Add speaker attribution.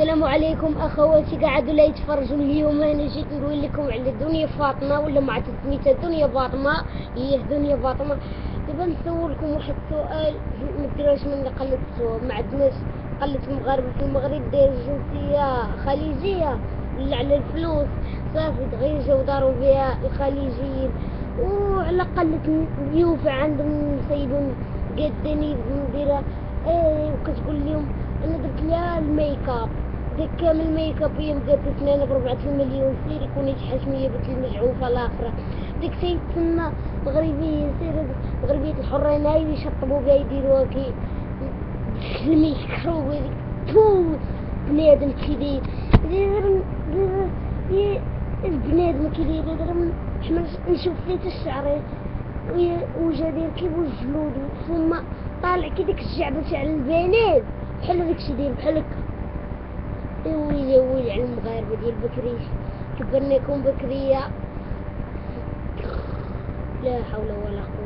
Speaker 1: السلام عليكم اخواتي قاعدوا لا يتفرجوا اليوم؟ أنا جيت نقول لكم على دنيا فاطمة ولا ما عرفت سميتها دنيا فاطمة. هي دنيا فاطمة. دابا نسولكم واحد السؤال. ما ديروش من السؤال ما عندناش قلة مغاربة في المغرب. داير جنسيه خليجية ولا على الفلوس. صافي تغيجوا وداروا بها الخليجيين. وعلى قلة ضيوف عندهم سيدون قدني مديرة إيه وكتقول لهم أنا درت لها الميك أب. ديك كامل ميك اب هي مقاد سنانها بربعة المليون سيري كوني تحشمية بنت المجعوفة الاخرى ديك سيد تسمى مغربية سير مغربية الحرين هاي يشطبوا بها يديروها كي الميكروب هذيك تو بنادم كي داير البنادم كي داير حنا نشوف فيه الشعر. وجا داير كيف الجلود ثم طالع كي ديك الجعبة تاع البنات. بحال هذاك الشي داير بحال ويلي على المغاربة ديال بكري يكون بكرية. لا حول ولا قوة